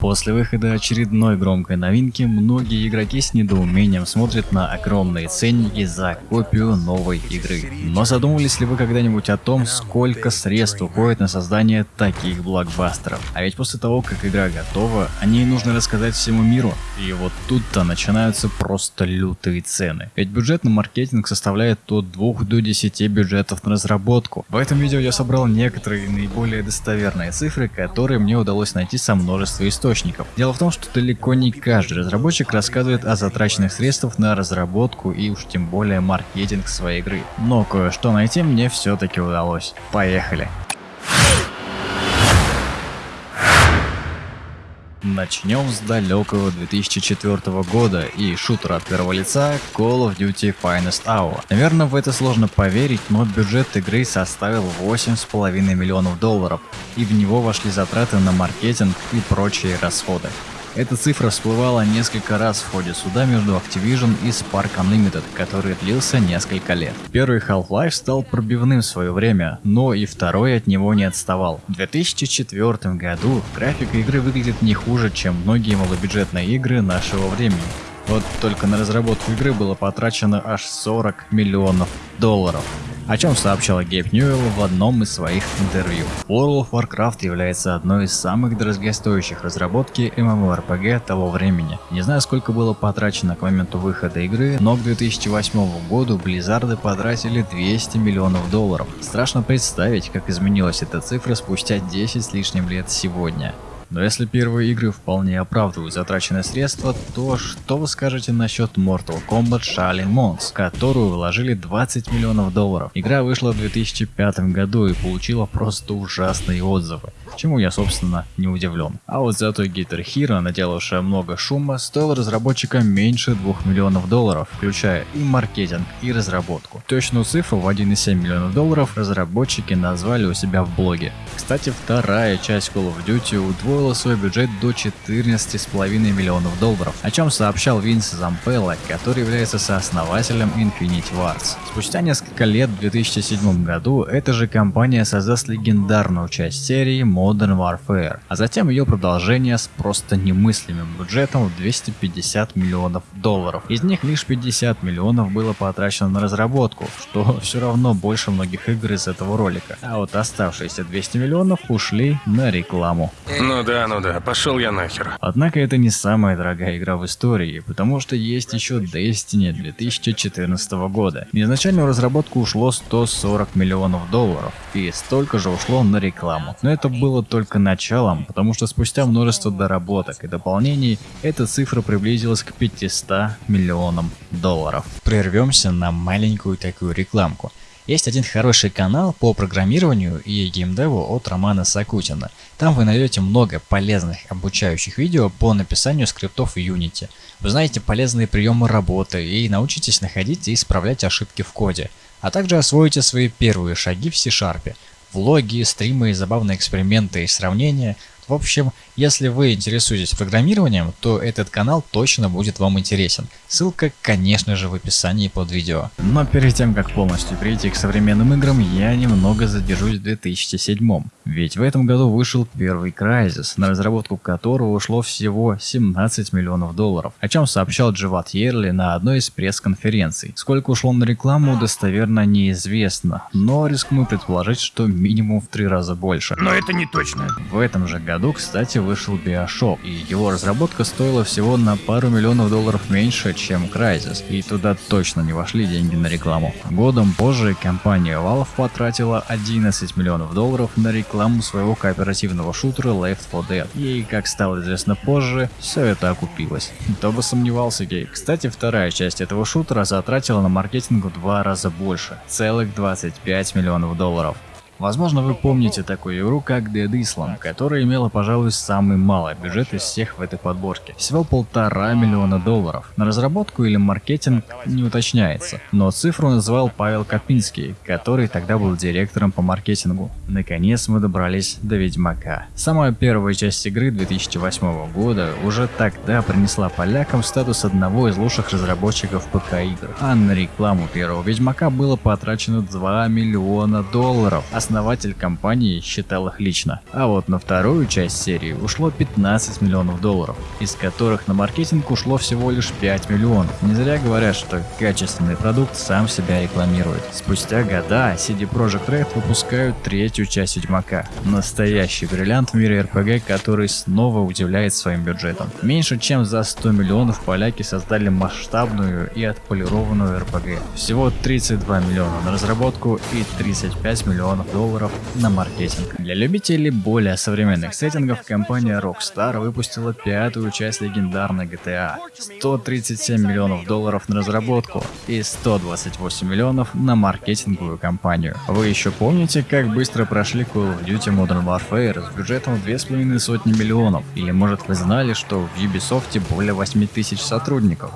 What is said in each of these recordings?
После выхода очередной громкой новинки, многие игроки с недоумением смотрят на огромные ценники за копию новой игры. Но задумывались ли вы когда-нибудь о том, сколько средств уходит на создание таких блокбастеров? А ведь после того, как игра готова, о ней нужно рассказать всему миру. И вот тут-то начинаются просто лютые цены. Ведь бюджет на маркетинг составляет от 2 до 10 бюджетов на разработку. В этом видео я собрал некоторые наиболее достоверные цифры, которые мне удалось найти со множества историй источников. Дело в том, что далеко не каждый разработчик рассказывает о затраченных средствах на разработку и уж тем более маркетинг своей игры. Но кое-что найти мне все-таки удалось. Поехали! Начнем с далекого 2004 года и шутера от первого лица Call of Duty Finest Hour. Наверное, в это сложно поверить, но бюджет игры составил 8,5 миллионов долларов, и в него вошли затраты на маркетинг и прочие расходы. Эта цифра всплывала несколько раз в ходе суда между Activision и Spark Unlimited, который длился несколько лет. Первый Half-Life стал пробивным в свое время, но и второй от него не отставал. В 2004 году графика игры выглядит не хуже, чем многие малобюджетные игры нашего времени. Вот только на разработку игры было потрачено аж 40 миллионов долларов о чем сообщала Гейб Ньюэлл в одном из своих интервью. World of Warcraft является одной из самых дорогостоящих разработки MMORPG того времени. Не знаю сколько было потрачено к моменту выхода игры, но к 2008 году Blizzard потратили 200 миллионов долларов. Страшно представить, как изменилась эта цифра спустя 10 с лишним лет сегодня. Но если первые игры вполне оправдывают затраченные средства, то что вы скажете насчет Mortal Kombat Shaolin Mons, которую вложили 20 миллионов долларов? Игра вышла в 2005 году и получила просто ужасные отзывы, чему я собственно не удивлен. А вот зато Guitar Hero, наделавшая много шума, стоила разработчикам меньше 2 миллионов долларов, включая и маркетинг, и разработку. Точную цифру в 1,7 миллионов долларов разработчики назвали у себя в блоге. Кстати, вторая часть Call of Duty удвоила удвоила свой бюджет до 14,5 миллионов долларов, о чем сообщал Винс Зампелло, который является сооснователем Infinity Wars. Спустя несколько лет, в 2007 году, эта же компания создаст легендарную часть серии Modern Warfare, а затем ее продолжение с просто немыслимым бюджетом в 250 миллионов долларов. Из них лишь 50 миллионов было потрачено на разработку, что все равно больше многих игр из этого ролика, а вот оставшиеся 200 миллионов ушли на рекламу. Ну да, ну да, пошел я нахер. Однако это не самая дорогая игра в истории, потому что есть еще Destiny 2014 года. На изначальную разработку ушло 140 миллионов долларов, и столько же ушло на рекламу. Но это было только началом, потому что спустя множество доработок и дополнений, эта цифра приблизилась к 500 миллионам долларов. Прервемся на маленькую такую рекламку. Есть один хороший канал по программированию и геймдеву от Романа Сакутина. Там вы найдете много полезных обучающих видео по написанию скриптов Unity. Вы знаете полезные приемы работы и научитесь находить и исправлять ошибки в коде. А также освоите свои первые шаги в C-Sharp. Влоги, стримы, забавные эксперименты и сравнения – в общем, если вы интересуетесь программированием, то этот канал точно будет вам интересен. Ссылка, конечно же, в описании под видео. Но перед тем, как полностью перейти к современным играм, я немного задержусь в 2007. Ведь в этом году вышел первый Crysis, на разработку которого ушло всего 17 миллионов долларов, о чем сообщал Дживат Ерли на одной из пресс-конференций. Сколько ушло на рекламу, достоверно неизвестно, но рискну предположить, что минимум в три раза больше. Но это не точно. В этом же году году, кстати, вышел Bioshock, и его разработка стоила всего на пару миллионов долларов меньше, чем Crysis, и туда точно не вошли деньги на рекламу. Годом позже компания Valve потратила 11 миллионов долларов на рекламу своего кооперативного шутера Left 4 Dead, и, как стало известно позже, все это окупилось. Кто бы сомневался, Гей. Кстати, вторая часть этого шутера затратила на маркетинг в два раза больше, целых 25 миллионов долларов. Возможно, вы помните такую игру, как Dead Island, которая имела, пожалуй, самый малый бюджет из всех в этой подборке. Всего полтора миллиона долларов. На разработку или маркетинг не уточняется, но цифру называл Павел Копинский, который тогда был директором по маркетингу. Наконец мы добрались до Ведьмака. Самая первая часть игры 2008 года уже тогда принесла полякам статус одного из лучших разработчиков ПК-игр, а на рекламу первого Ведьмака было потрачено 2 миллиона долларов. Основатель компании считал их лично. А вот на вторую часть серии ушло 15 миллионов долларов, из которых на маркетинг ушло всего лишь 5 миллионов. Не зря говорят, что качественный продукт сам себя рекламирует. Спустя года CD Projekt Red выпускают третью часть Ведьмака. Настоящий бриллиант в мире RPG, который снова удивляет своим бюджетом. Меньше чем за 100 миллионов поляки создали масштабную и отполированную RPG. Всего 32 миллиона на разработку и 35 миллионов долларов на маркетинг. Для любителей более современных сеттингов компания Rockstar выпустила пятую часть легендарной GTA. 137 миллионов долларов на разработку и 128 миллионов на маркетинговую кампанию. Вы еще помните, как быстро прошли Call of Duty Modern Warfare с бюджетом в две с половиной сотни миллионов? Или может вы знали, что в Ubisoft более 8 тысяч сотрудников?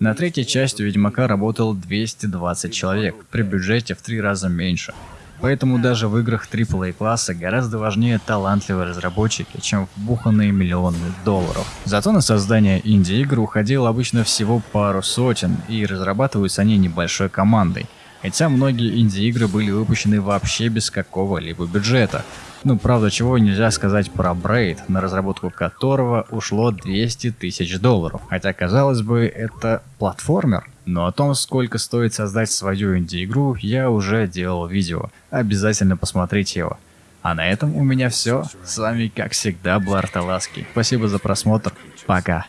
На третьей части Ведьмака работало 220 человек, при бюджете в три раза меньше. Поэтому даже в играх AAA класса гораздо важнее талантливые разработчики, чем вбуханные миллионы долларов. Зато на создание инди-игр уходило обычно всего пару сотен, и разрабатываются они небольшой командой. Хотя многие инди-игры были выпущены вообще без какого-либо бюджета. Ну, правда, чего нельзя сказать про Braid, на разработку которого ушло 200 тысяч долларов. Хотя, казалось бы, это платформер. Но о том, сколько стоит создать свою инди-игру, я уже делал видео. Обязательно посмотрите его. А на этом у меня все. С вами, как всегда, Блар Таласки. Спасибо за просмотр. Пока.